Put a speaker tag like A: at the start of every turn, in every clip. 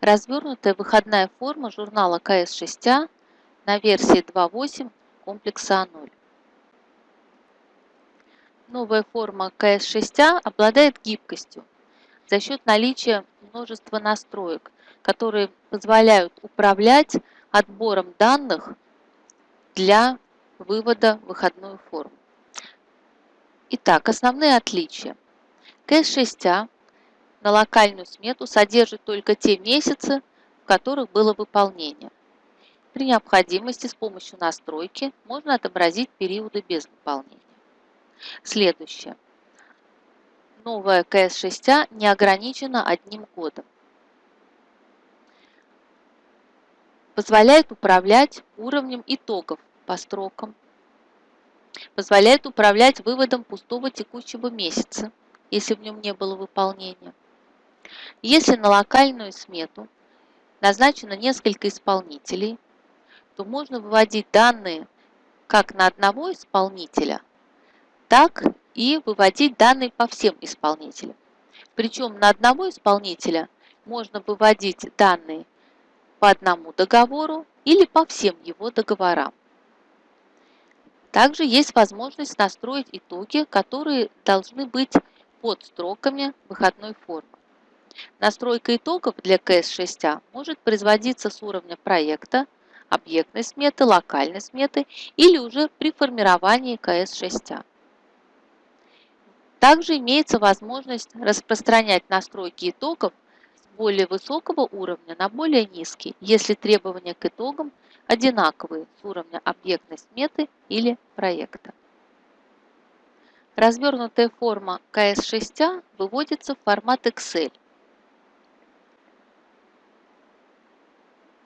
A: Развернутая выходная форма журнала КС-6А на версии 2.8 комплекса А0. Новая форма КС-6А обладает гибкостью за счет наличия множества настроек, которые позволяют управлять отбором данных для вывода в выходную форму. Итак, основные отличия. КС-6А на локальную смету содержит только те месяцы, в которых было выполнение. При необходимости с помощью настройки можно отобразить периоды без выполнения. Следующее. Новая КС-6А не ограничена одним годом. Позволяет управлять уровнем итогов по строкам. Позволяет управлять выводом пустого текущего месяца, если в нем не было выполнения. Если на локальную смету назначено несколько исполнителей, то можно выводить данные как на одного исполнителя, так и выводить данные по всем исполнителям. Причем на одного исполнителя можно выводить данные по одному договору или по всем его договорам. Также есть возможность настроить итоги, которые должны быть под строками выходной формы. Настройка итогов для КС6А может производиться с уровня проекта, объектной сметы, локальной сметы или уже при формировании КС6А. Также имеется возможность распространять настройки итогов с более высокого уровня на более низкий, если требования к итогам одинаковые с уровня объектной сметы или проекта. Развернутая форма КС6А выводится в формат Excel.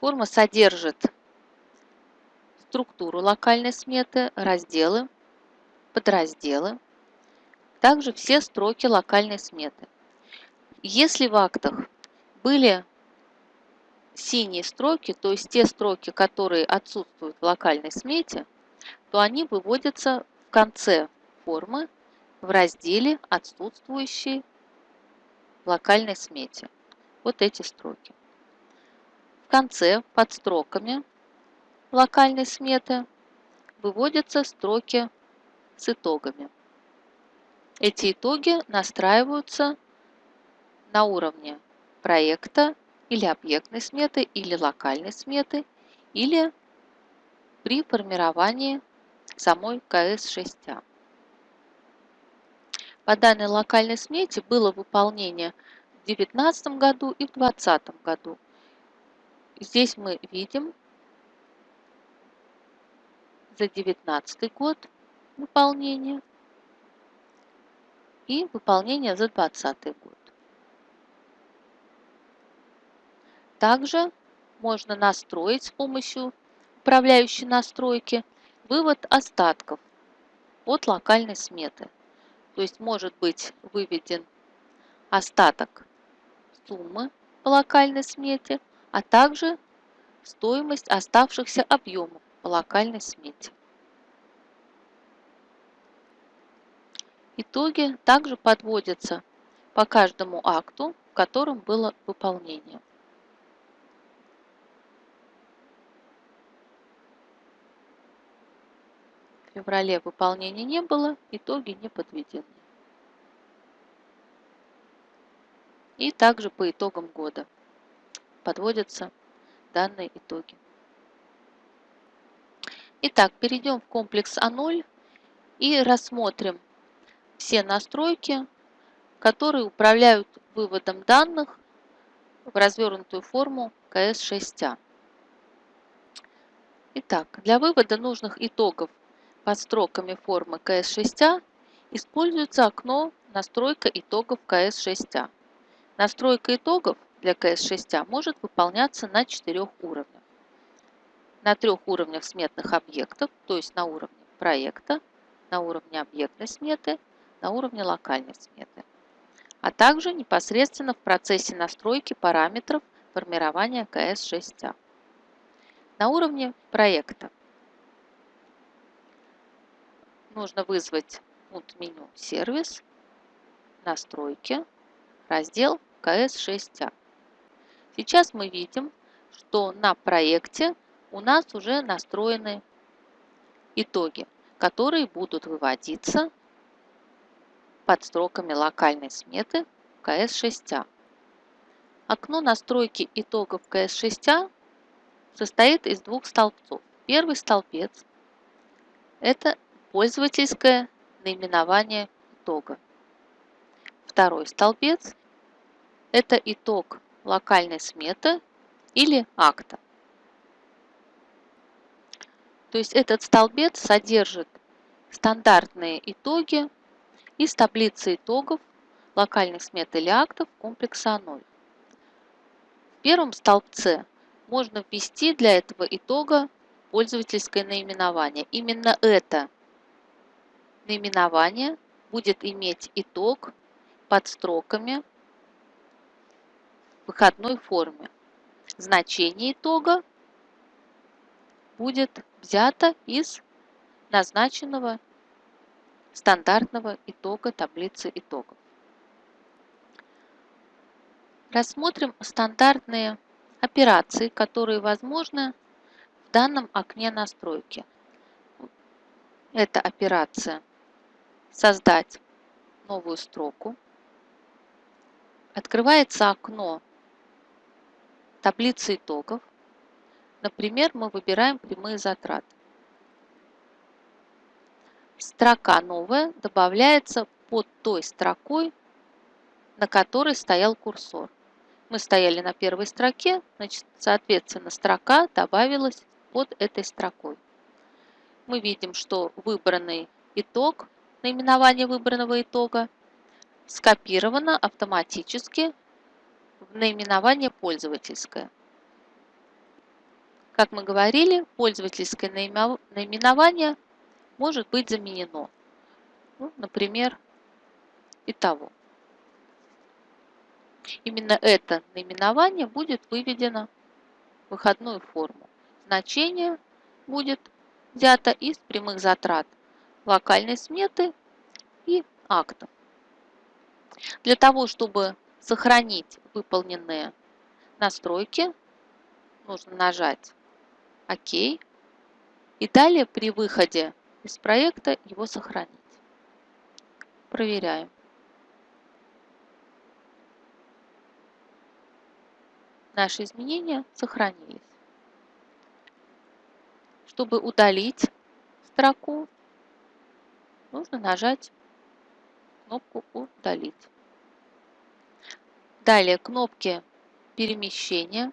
A: Форма содержит структуру локальной сметы, разделы, подразделы, также все строки локальной сметы. Если в актах были синие строки, то есть те строки, которые отсутствуют в локальной смете, то они выводятся в конце формы в разделе «Отсутствующие в локальной смете». Вот эти строки. Конце под строками локальной сметы выводятся строки с итогами. Эти итоги настраиваются на уровне проекта или объектной сметы, или локальной сметы, или при формировании самой КС-6А. По данной локальной смете было выполнение в 2019 году и в 2020 году. Здесь мы видим за 2019 год выполнение и выполнение за 2020 год. Также можно настроить с помощью управляющей настройки вывод остатков от локальной сметы. То есть может быть выведен остаток суммы по локальной смете, а также стоимость оставшихся объемов по локальной смете. Итоги также подводятся по каждому акту, в котором было выполнение. В феврале выполнения не было, итоги не подведены. И также по итогам года подводятся данные итоги. Итак, перейдем в комплекс А0 и рассмотрим все настройки, которые управляют выводом данных в развернутую форму КС6А. Итак, для вывода нужных итогов под строками формы КС6А используется окно «Настройка итогов КС6А». Настройка итогов для КС6А может выполняться на четырех уровнях. На трех уровнях сметных объектов, то есть на уровне проекта, на уровне объектной сметы на уровне локальной сметы, а также непосредственно в процессе настройки параметров формирования КС6А. На уровне проекта нужно вызвать пункт меню «Сервис», «Настройки», раздел «КС6А». Сейчас мы видим, что на проекте у нас уже настроены итоги, которые будут выводиться под строками локальной сметы КС6А. Окно настройки итогов КС6А состоит из двух столбцов. Первый столбец – это пользовательское наименование итога. Второй столбец – это итог локальной сметы или акта. То есть этот столбец содержит стандартные итоги из таблицы итогов локальных смет или актов комплекса 0. В первом столбце можно ввести для этого итога пользовательское наименование. Именно это наименование будет иметь итог под строками выходной форме. Значение итога будет взято из назначенного стандартного итога таблицы итогов. Рассмотрим стандартные операции, которые возможны в данном окне настройки. Это операция «Создать новую строку». Открывается окно таблицы итогов. Например, мы выбираем прямые затраты. Строка новая добавляется под той строкой, на которой стоял курсор. Мы стояли на первой строке, значит, соответственно, строка добавилась под этой строкой. Мы видим, что выбранный итог, наименование выбранного итога, скопировано автоматически в наименование пользовательское. Как мы говорили, пользовательское наименование может быть заменено. Ну, например, итого. Именно это наименование будет выведено в выходную форму. Значение будет взято из прямых затрат локальной сметы и акта. Для того, чтобы сохранить выполненные настройки, нужно нажать ОК. И далее при выходе из проекта его сохранить. Проверяем. Наши изменения сохранились. Чтобы удалить строку, нужно нажать кнопку «Удалить». Далее кнопки перемещения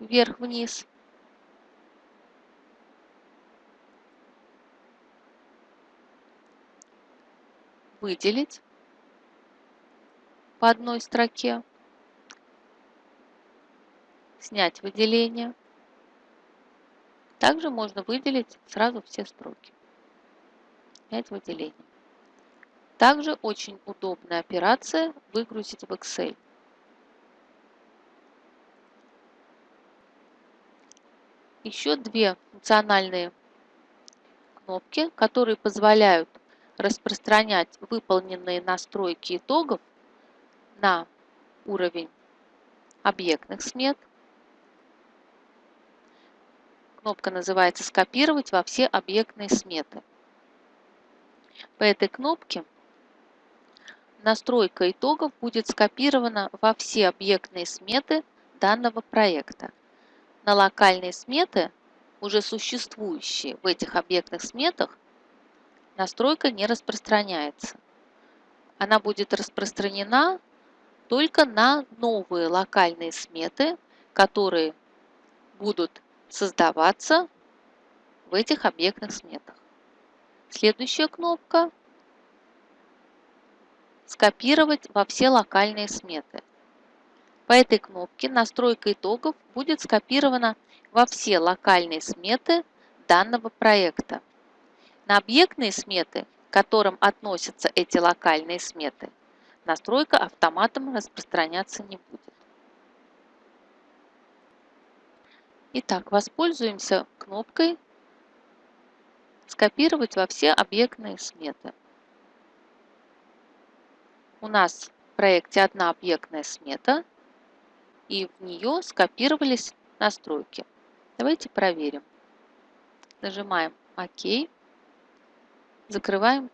A: вверх-вниз. Выделить по одной строке. Снять выделение. Также можно выделить сразу все строки. Снять выделение. Также очень удобная операция выгрузить в Excel. Еще две функциональные кнопки, которые позволяют распространять выполненные настройки итогов на уровень объектных смет. Кнопка называется «Скопировать во все объектные сметы». По этой кнопке настройка итогов будет скопирована во все объектные сметы данного проекта. На локальные сметы, уже существующие в этих объектных сметах, настройка не распространяется. Она будет распространена только на новые локальные сметы, которые будут создаваться в этих объектных сметах. Следующая кнопка скопировать во все локальные сметы. По этой кнопке настройка итогов будет скопирована во все локальные сметы данного проекта. На объектные сметы, к которым относятся эти локальные сметы, настройка автоматом распространяться не будет. Итак, воспользуемся кнопкой «Скопировать во все объектные сметы». У нас в проекте одна объектная смета. и в нее скопировались настройки. Давайте проверим. Нажимаем ОК, закрываем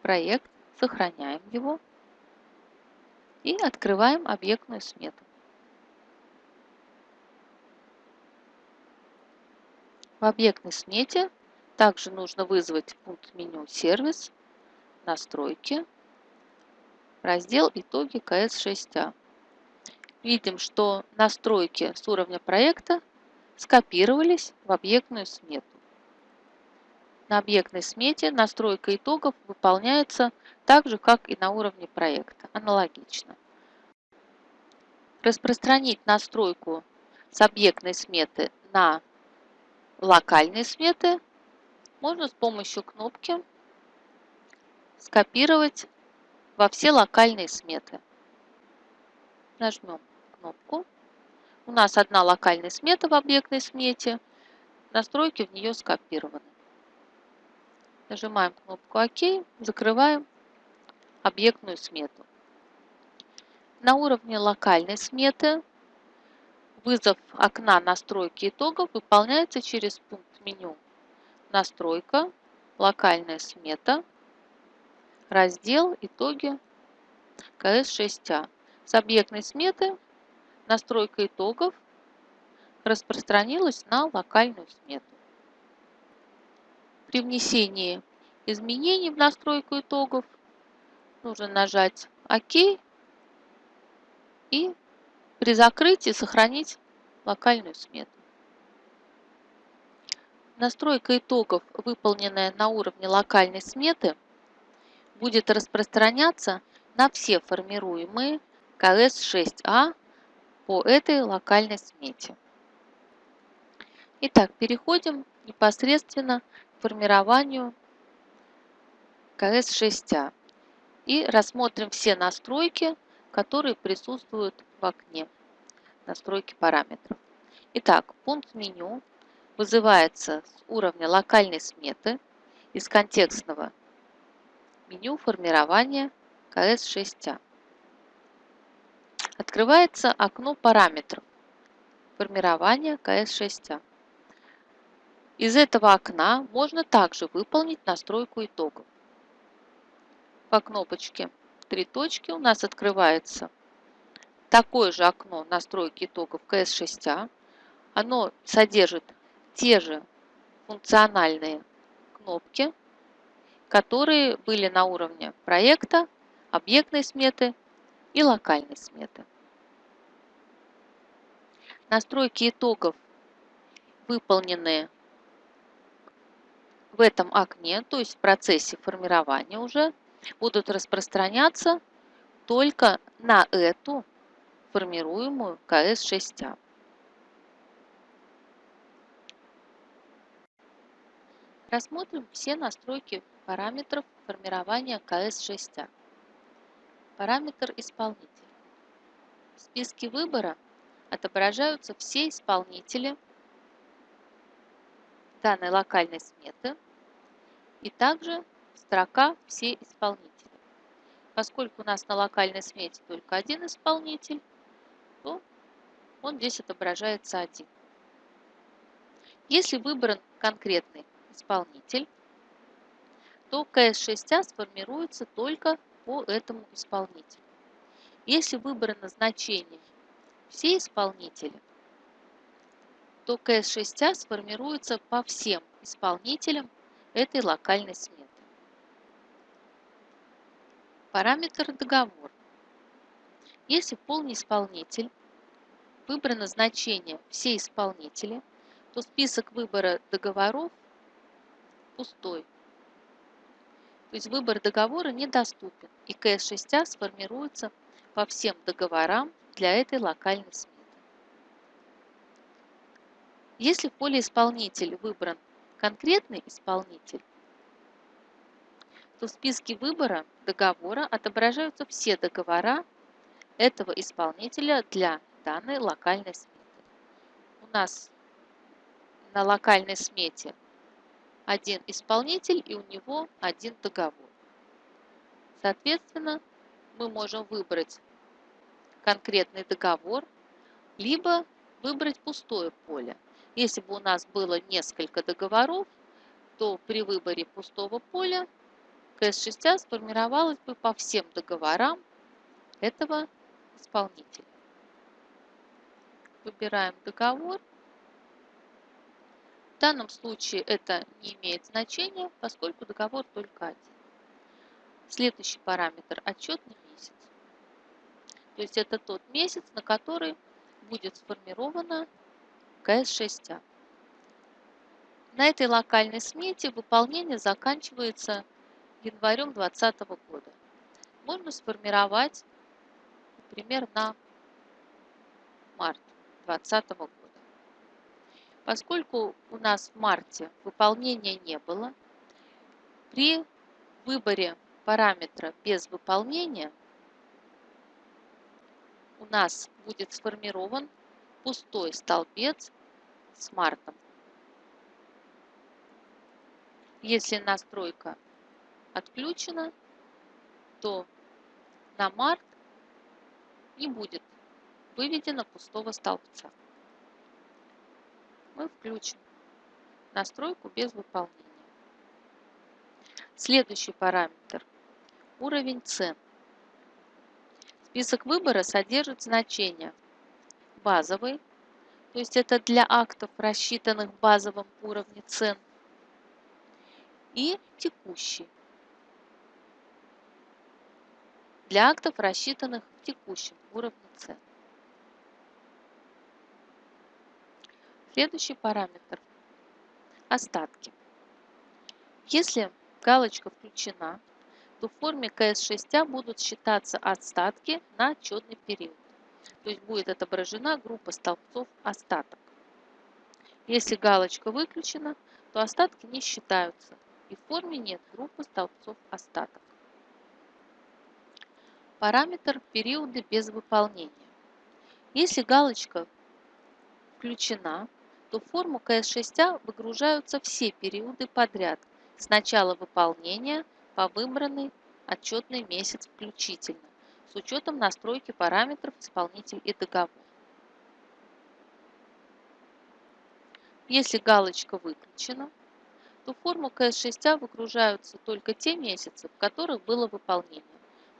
A: проект, сохраняем его и открываем объектную смету. В объектной смете также нужно вызвать пункт меню «Сервис», «Настройки», раздел «Итоги КС-6А». Видим, что настройки с уровня проекта скопировались в объектную смету. На объектной смете настройка итогов выполняется так же, как и на уровне проекта, аналогично. Распространить настройку с объектной сметы на локальные сметы можно с помощью кнопки скопировать во все локальные сметы. Нажмем кнопку. У нас одна локальная смета в объектной смете. Настройки в нее скопированы. Нажимаем кнопку ОК, закрываем объектную смету. На уровне локальной сметы вызов окна настройки итогов выполняется через пункт меню «Настройка», «Локальная смета», раздел «Итоги КС-6А». С объектной сметы настройка итогов распространилась на локальную смету. При внесении изменений в настройку итогов нужно нажать ОК и при закрытии сохранить локальную смету. Настройка итогов, выполненная на уровне локальной сметы, будет распространяться на все формируемые КС-6А по этой локальной смете. Итак, переходим непосредственно формированию КС-6А и рассмотрим все настройки, которые присутствуют в окне настройки параметров. Итак, пункт меню вызывается с уровня локальной сметы из контекстного меню формирования КС-6А. Открывается окно параметров формирования КС-6А. Из этого окна можно также выполнить настройку итогов. По кнопочке «Три точки» у нас открывается такое же окно настройки итогов КС6А. Оно содержит те же функциональные кнопки, которые были на уровне проекта, объектной сметы и локальной сметы. Настройки итогов, выполненные в этом окне, то есть в процессе формирования уже, будут распространяться только на эту формируемую КС-6А. Рассмотрим все настройки параметров формирования КС-6А. Параметр исполнитель. В списке выбора отображаются все исполнители данной локальной сметы и также строка «Все исполнители». Поскольку у нас на локальной смете только один исполнитель, то он здесь отображается один. Если выбран конкретный исполнитель, то КС6А сформируется только по этому исполнителю. Если выбрано значение все исполнители, то КС6А сформируется по всем исполнителям этой локальной сметы. Параметр договор. Если полный исполнитель выбрано значение все исполнители, то список выбора договоров пустой. То есть выбор договора недоступен, и КС6А сформируется по всем договорам для этой локальной сметы. Если в поле исполнитель выбран конкретный исполнитель, то в списке выбора договора отображаются все договора этого исполнителя для данной локальной сметы. У нас на локальной смете один исполнитель и у него один договор. Соответственно, мы можем выбрать конкретный договор, либо выбрать пустое поле. Если бы у нас было несколько договоров, то при выборе пустого поля КС6А сформировалась бы по всем договорам этого исполнителя. Выбираем договор. Данном случае это не имеет значения, поскольку договор только один. Следующий параметр – отчетный месяц. То есть это тот месяц, на который будет сформирована КС6А. На этой локальной смете выполнение заканчивается январем 2020 года. Можно сформировать, например, на март 2020 года. Поскольку у нас в марте выполнения не было, при выборе параметра без выполнения у нас будет сформирован пустой столбец с мартом. Если настройка отключена, то на март не будет выведено пустого столбца. Мы включим настройку без выполнения. Следующий параметр – уровень цен. Список выбора содержит значения базовый, то есть это для актов, рассчитанных в базовом уровне цен – и текущий. Для актов, рассчитанных в текущем уровне цен. Следующий параметр – остатки. Если галочка включена, то в форме КС6А будут считаться остатки на отчетный период. То есть будет отображена группа столбцов остаток. Если галочка выключена, то остатки не считаются и в форме нет группы столбцов остаток. Параметр периода без выполнения. Если галочка включена, то в форму КС6А выгружаются все периоды подряд с начала выполнения по выбранный отчетный месяц включительно, с учетом настройки параметров исполнитель и договор. Если галочка выключена, то форму КС6А выгружаются только те месяцы, в которых было выполнение,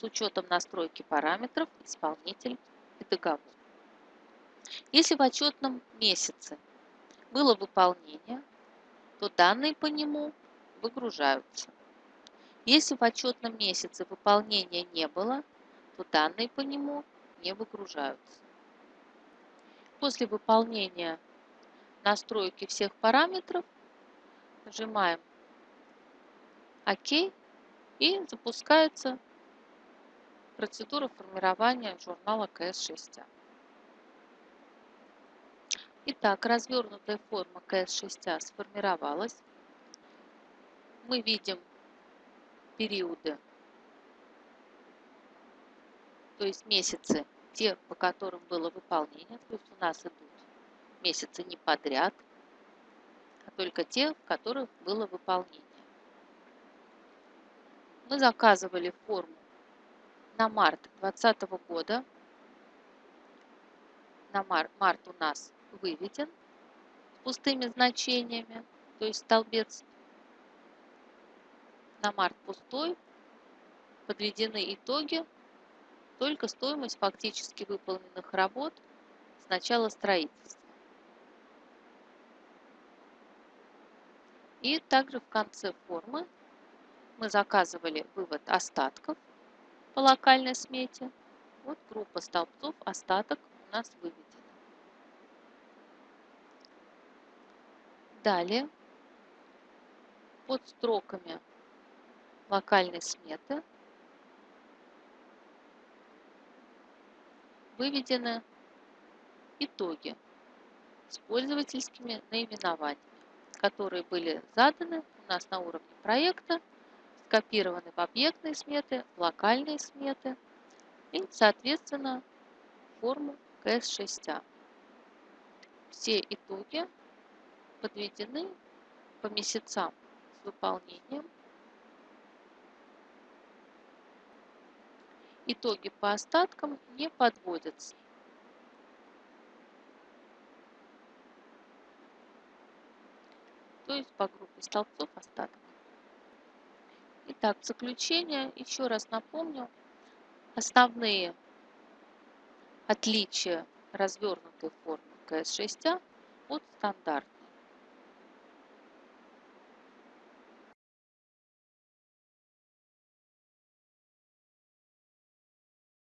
A: с учетом настройки параметров исполнитель и договор. Если в отчетном месяце было выполнение, то данные по нему выгружаются. Если в отчетном месяце выполнения не было, то данные по нему не выгружаются. После выполнения настройки всех параметров Нажимаем ОК и запускается процедура формирования журнала КС6А. Итак, развернутая форма КС6А сформировалась. Мы видим периоды, то есть месяцы, те, по которым было выполнение. То есть у нас идут месяцы не подряд – только те, в которых было выполнение. Мы заказывали форму на март 2020 года. На март, март у нас выведен с пустыми значениями, то есть столбец на март пустой, подведены итоги, только стоимость фактически выполненных работ с начала строительства. И также в конце формы мы заказывали вывод остатков по локальной смете. Вот группа столбцов остаток у нас выведена. Далее под строками локальной сметы выведены итоги с пользовательскими наименованиями которые были заданы у нас на уровне проекта, скопированы в объектные сметы, локальные сметы и, соответственно, форму КС6А. Все итоги подведены по месяцам с выполнением итоги по остаткам не подводятся. То есть по группе столбцов остаток. Итак, в заключение еще раз напомню основные отличия развернутой формы КС6А от стандартной.